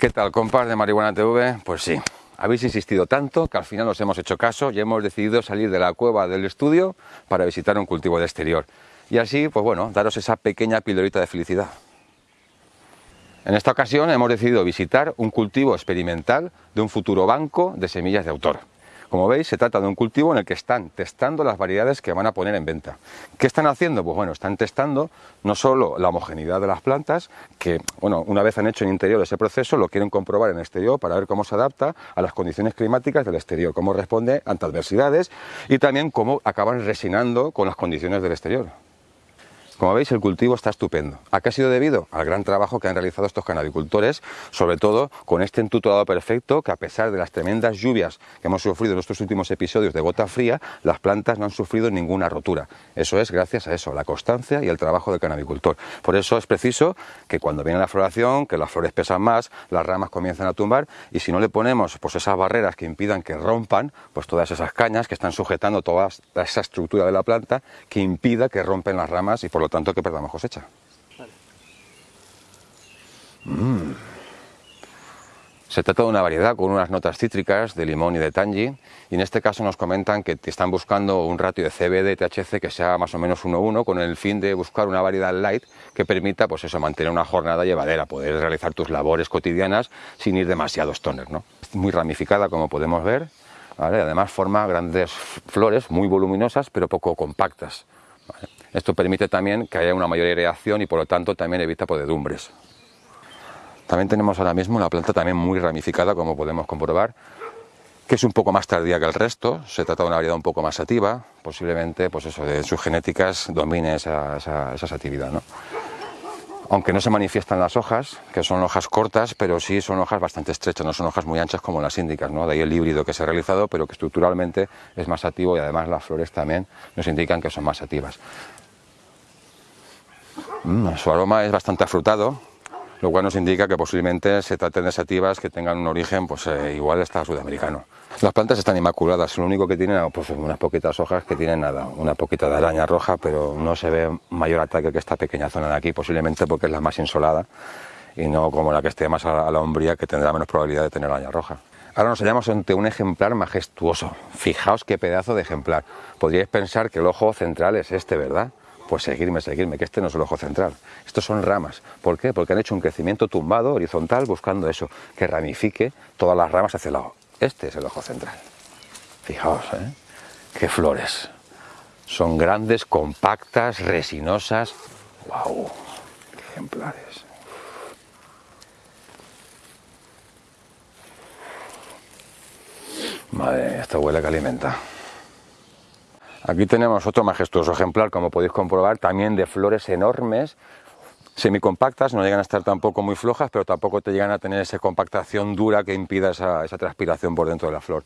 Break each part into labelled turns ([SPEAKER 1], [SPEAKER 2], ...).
[SPEAKER 1] ¿Qué tal, compas de Marihuana TV? Pues sí, habéis insistido tanto que al final os hemos hecho caso y hemos decidido salir de la cueva del estudio para visitar un cultivo de exterior. Y así, pues bueno, daros esa pequeña pildorita de felicidad. En esta ocasión hemos decidido visitar un cultivo experimental de un futuro banco de semillas de autor. Como veis, se trata de un cultivo en el que están testando las variedades que van a poner en venta. ¿Qué están haciendo? Pues bueno, están testando no solo la homogeneidad de las plantas, que bueno, una vez han hecho en interior ese proceso, lo quieren comprobar en exterior para ver cómo se adapta a las condiciones climáticas del exterior, cómo responde ante adversidades y también cómo acaban resinando con las condiciones del exterior. Como veis, el cultivo está estupendo. ¿A qué ha sido debido? Al gran trabajo que han realizado estos canabicultores, sobre todo con este entutorado perfecto, que a pesar de las tremendas lluvias que hemos sufrido en estos últimos episodios de gota fría, las plantas no han sufrido ninguna rotura. Eso es gracias a eso, la constancia y el trabajo del canabicultor. Por eso es preciso que cuando viene la floración, que las flores pesan más, las ramas comienzan a tumbar, y si no le ponemos pues, esas barreras que impidan que rompan, pues todas esas cañas que están sujetando toda esa estructura de la planta, que impida que rompen las ramas y por lo tanto que perdamos cosecha. Mm. Se trata de una variedad con unas notas cítricas de limón y de tangy y en este caso nos comentan que están buscando un ratio de CBD THC que sea más o menos 1-1 con el fin de buscar una variedad light que permita pues eso, mantener una jornada llevadera, poder realizar tus labores cotidianas sin ir demasiado stoner. ¿no? Es muy ramificada como podemos ver, además forma grandes flores muy voluminosas pero poco compactas. Esto permite también que haya una mayor aireación y por lo tanto también evita podredumbres. También tenemos ahora mismo una planta también muy ramificada, como podemos comprobar, que es un poco más tardía que el resto, se trata de una variedad un poco más sativa, posiblemente pues eso, de sus genéticas domine esa, esa, esa satividad. ¿no? aunque no se manifiestan las hojas, que son hojas cortas, pero sí son hojas bastante estrechas, no son hojas muy anchas como las índicas, ¿no? de ahí el híbrido que se ha realizado, pero que estructuralmente es más activo y además las flores también nos indican que son más activas. Mm, su aroma es bastante afrutado, lo cual nos indica que posiblemente se traten de sativas que tengan un origen pues, eh, igual hasta sudamericano. Las plantas están inmaculadas, lo único que tienen pues, unas poquitas hojas que tienen nada, una poquita de araña roja, pero no se ve mayor ataque que esta pequeña zona de aquí, posiblemente porque es la más insolada y no como la que esté más a la hombría que tendrá menos probabilidad de tener araña roja. Ahora nos hallamos ante un ejemplar majestuoso. Fijaos qué pedazo de ejemplar. Podríais pensar que el ojo central es este, ¿verdad? Pues seguirme, seguirme, que este no es el ojo central. Estos son ramas. ¿Por qué? Porque han hecho un crecimiento tumbado, horizontal, buscando eso, que ramifique todas las ramas hacia el lado. Este es el ojo central. Fijaos, ¿eh? Qué flores. Son grandes, compactas, resinosas. ¡Wow! ¡Qué ejemplares! Madre esto huele que alimenta. Aquí tenemos otro majestuoso ejemplar, como podéis comprobar, también de flores enormes, semicompactas, no llegan a estar tampoco muy flojas, pero tampoco te llegan a tener esa compactación dura que impida esa, transpiración por dentro de la flor.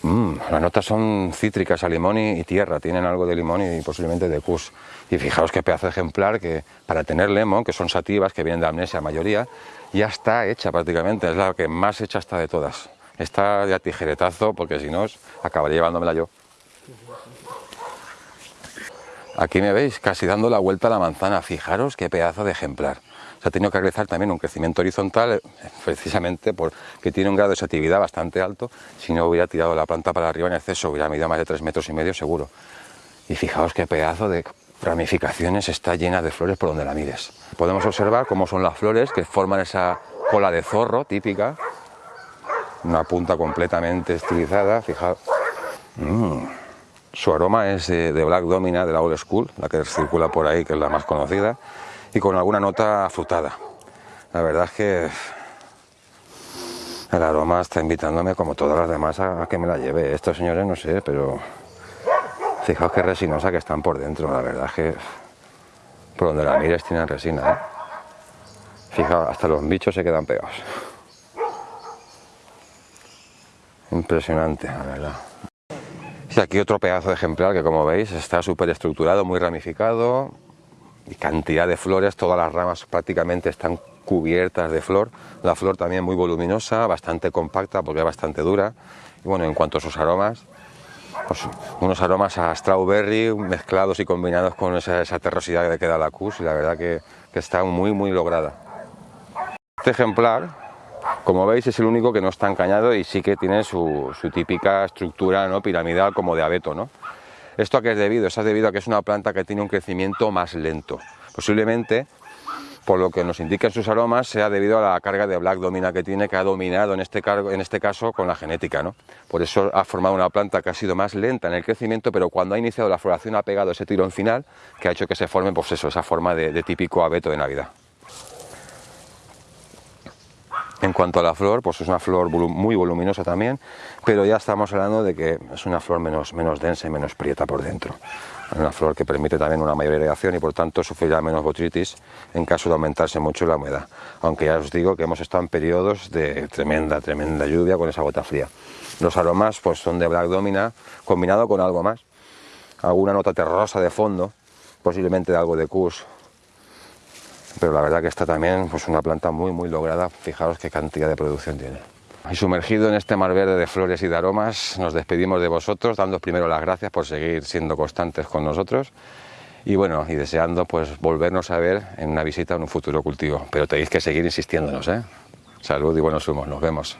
[SPEAKER 1] Mm, las notas son cítricas a limón y, tierra, tienen algo de limón y posiblemente de cus. Y fijaos qué pedazo de ejemplar que para tener lemon, que son sativas, que vienen de amnesia mayoría, ya está hecha prácticamente, es la que más hecha está de todas. Está ya tijeretazo porque si no acabaría llevándomela yo. Aquí me veis casi dando la vuelta a la manzana, fijaros qué pedazo de ejemplar. Se ha tenido que realizar también un crecimiento horizontal eh, precisamente porque tiene un grado de satividad bastante alto. Si no hubiera tirado la planta para arriba en exceso hubiera medido más de 3 metros y medio seguro. Y fijaos qué pedazo de ramificaciones está llena de flores por donde la mires. Podemos observar cómo son las flores que forman esa cola de zorro típica una punta completamente estilizada, fijaos. Mm. Su aroma es de, Black Domina de la Old School, la que circula por ahí, que es la más conocida, y con alguna nota frutada. La verdad es que el aroma está invitándome, como todas las demás, a, que me la lleve. Estos señores no sé, pero fijaos qué resinosa que están por dentro. La verdad es que por donde la mires tienen resina. ¿eh? Fijaos, hasta los bichos se quedan pegados. Impresionante, la verdad. Y aquí otro pedazo de ejemplar que como veis está súper estructurado, muy ramificado, y cantidad de flores, todas las ramas prácticamente están cubiertas de flor, la flor también muy voluminosa, bastante compacta porque bastante dura, y bueno, en cuanto a sus aromas, pues unos aromas a strawberry mezclados y combinados con esa, terrosidad que da la cus y la verdad que está muy muy lograda. Este ejemplar, como veis, es el único que no está encañado y sí que tiene su, típica estructura ¿no? piramidal como de abeto. ¿no? ¿Esto a qué es debido? Es debido a que es una planta que tiene un crecimiento más lento. Posiblemente por lo que nos indican sus aromas, sea debido a la carga de Black Domina que tiene, que ha dominado en este, en este caso con la genética. ¿no? Por eso ha formado una planta que ha sido más lenta en el crecimiento, pero cuando ha iniciado la floración ha pegado ese tirón final que ha hecho que se forme pues eso, esa forma de, típico abeto de Navidad. En cuanto a la flor, pues es una flor muy voluminosa también, pero ya estamos hablando de que es una flor menos, menos densa y menos prieta por dentro una flor que permite también una mayor irrigación y por tanto sufrirá menos botritis en caso de aumentarse mucho la humedad. Aunque ya os digo que hemos estado en periodos de tremenda, tremenda lluvia con esa gota fría. Los aromas pues son de Black Domina combinado con algo más. Alguna nota terrosa de fondo, posiblemente de algo de Kush. Pero la verdad que está también pues una planta muy muy lograda. Fijaros qué cantidad de producción tiene. Y sumergido en este mar verde de flores y de aromas, nos despedimos de vosotros, dando primero las gracias por seguir siendo constantes con nosotros y bueno, y deseando pues volvernos a ver en una visita en un futuro cultivo. Pero tenéis que seguir insistiéndonos, ¿eh? Salud y buenos humos, nos vemos.